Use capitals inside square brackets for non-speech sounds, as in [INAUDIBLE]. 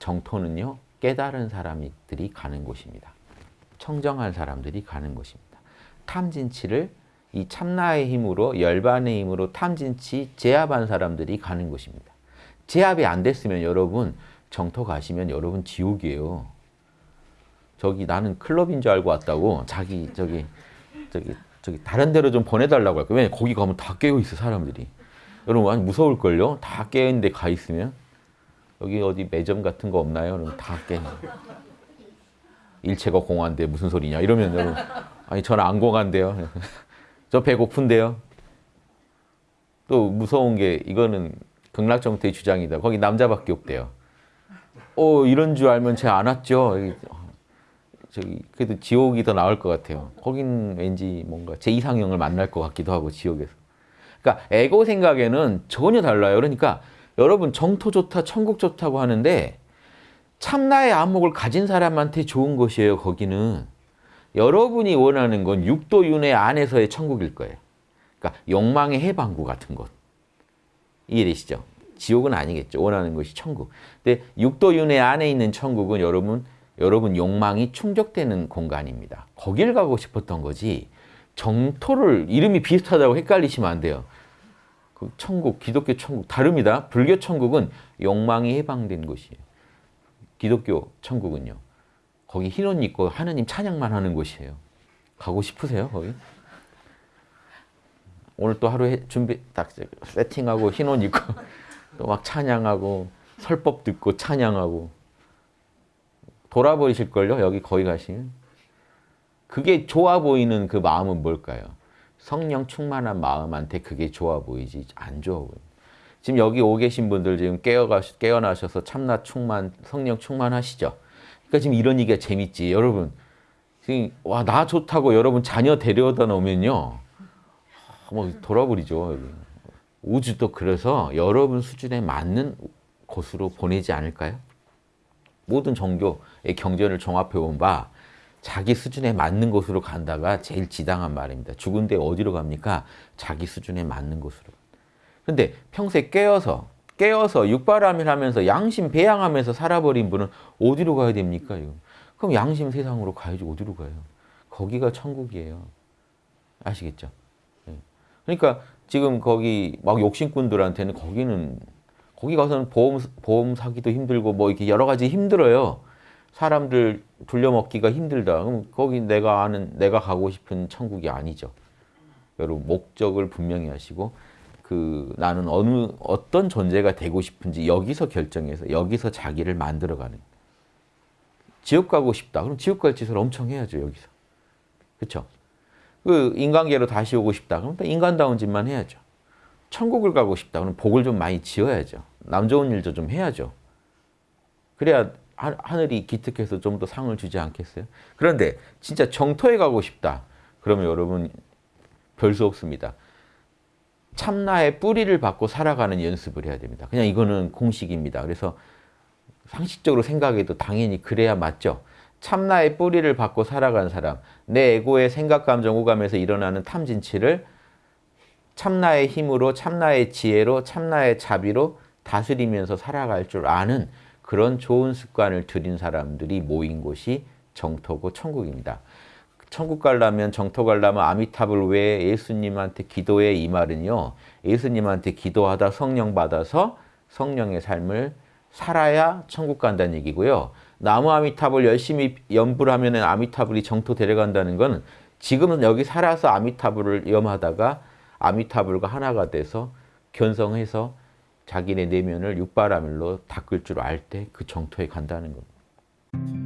정토는요. 깨달은 사람들이 가는 곳입니다. 청정한 사람들이 가는 곳입니다. 탐진치를 이 참나의 힘으로 열반의 힘으로 탐진치 제압한 사람들이 가는 곳입니다. 제압이 안 됐으면 여러분 정토 가시면 여러분 지옥이에요. 저기 나는 클럽인 줄 알고 왔다고 자기 저기 저기 저기 다른 데로 좀 보내달라고 할 거예요. 왜냐 거기 가면 다 깨어 있어 사람들이. 여러분 완 무서울 걸요. 다 깨어 있는데 가 있으면 여기 어디 매점 같은 거 없나요? 그럼 다 깨. 일체가 공한데 무슨 소리냐 이러면 여러분 아니 저는 안 공한데요. [LAUGHS] 저 배고픈데요. 또 무서운 게 이거는 극락정토의 주장이다. 거기 남자밖에 없대요. 어 이런 줄 알면 제가 안 왔죠. 저기 그래도 지옥이 더 나을 것 같아요. 거긴 왠지 뭔가 제 이상형을 만날 것 같기도 하고 지옥에서. 그러니까 에고 생각에는 전혀 달라요. 그러니까 여러분 정토 좋다, 천국 좋다고 하는데 참나의 안목을 가진 사람한테 좋은 것이에요. 거기는. 여러분이 원하는 건 육도윤회 안에서의 천국일 거예요. 그러니까 욕망의 해방구 같은 것. 이해되시죠? 지옥은 아니겠죠. 원하는 것이 천국. 근데 육도윤회 안에 있는 천국은 여러분 여러분 욕망이 충족되는 공간입니다. 거길 가고 싶었던 거지 정토를 이름이 비슷하다고 헷갈리시면 안 돼요. 그 천국, 기독교 천국 다릅니다. 불교 천국은 욕망이 해방된 곳이에요. 기독교 천국은요. 거기 흰옷 입고 하느님 찬양만 하는 곳이에요. 가고 싶으세요, 거기? 오늘 또 하루 해, 준비 딱 세팅하고 흰옷 입고 [LAUGHS] 또 막 찬양하고 설법 듣고 찬양하고 돌아버리실걸요? 여기 거기 가시면. 그게 좋아 보이는 그 마음은 뭘까요? 성령 충만한 마음한테 그게 좋아 보이지 안 좋아 보여. 지금 여기 오 계신 분들 지금 깨어가, 깨어나셔서 참나 충만, 성령 충만하시죠? 그러니까 지금 이런 얘기가 재밌지. 여러분, 지금 와, 나 좋다고 여러분 자녀 데려다 놓으면요. 뭐 돌아버리죠. 우주도 그래서 여러분 수준에 맞는 곳으로 보내지 않을까요? 모든 종교의 경전을 종합해 본 바 자기 수준에 맞는 곳으로 간다가 제일 지당한 말입니다. 죽은데 어디로 갑니까? 자기 수준에 맞는 곳으로. 근데 평소에 깨어서 깨어서 육바람일 하면서 양심 배양하면서 살아버린 분은 어디로 가야 됩니까? 이거? 그럼 양심 세상으로 가야지 어디로 가요? 거기가 천국이에요. 아시겠죠? 예. 그러니까 지금 거기 막 욕심꾼들한테는 거기는 거기 가서는 보험, 보험 사기도 힘들고 뭐 이렇게 여러 가지 힘들어요. 사람들 돌려먹기가 힘들다. 그럼 거기 내가 아는, 내가 가고 싶은 천국이 아니죠. 여러분, 목적을 분명히 하시고, 그, 나는 어느, 어떤 존재가 되고 싶은지 여기서 결정해서, 여기서 자기를 만들어가는. 지옥 가고 싶다. 그럼 지옥 갈 짓을 엄청 해야죠, 여기서. 그쵸? 그, 인간계로 다시 오고 싶다. 그럼 또 인간다운 짓만 해야죠. 천국을 가고 싶다. 그럼 복을 좀 많이 지어야죠. 남 좋은 일도 좀 해야죠. 그래야 하늘이 기특해서 좀 더 상을 주지 않겠어요? 그런데 진짜 정토에 가고 싶다. 그러면 여러분 별 수 없습니다. 참나의 뿌리를 받고 살아가는 연습을 해야 됩니다. 그냥 이거는 공식입니다. 그래서 상식적으로 생각해도 당연히 그래야 맞죠. 참나의 뿌리를 받고 살아간 사람, 내 에고의 생각, 감정, 오감에서 일어나는 탐진치를 참나의 힘으로, 참나의 지혜로, 참나의 자비로 다스리면서 살아갈 줄 아는 그런 좋은 습관을 들인 사람들이 모인 곳이 정토고 천국입니다. 천국 가려면 정토 가려면 아미탑을 왜 예수님한테 기도해 이 말은요. 예수님한테 기도하다 성령 받아서 성령의 삶을 살아야 천국 간다는 얘기고요. 나무 아미탑을 열심히 연불 하면 아미타불이 정토 데려간다는 건 지금은 여기 살아서 아미타불을 염하다가 아미타불과 하나가 돼서 견성해서 자기네 내면을 육바라밀로 닦을 줄 알 때 그 정토에 간다는 겁니다.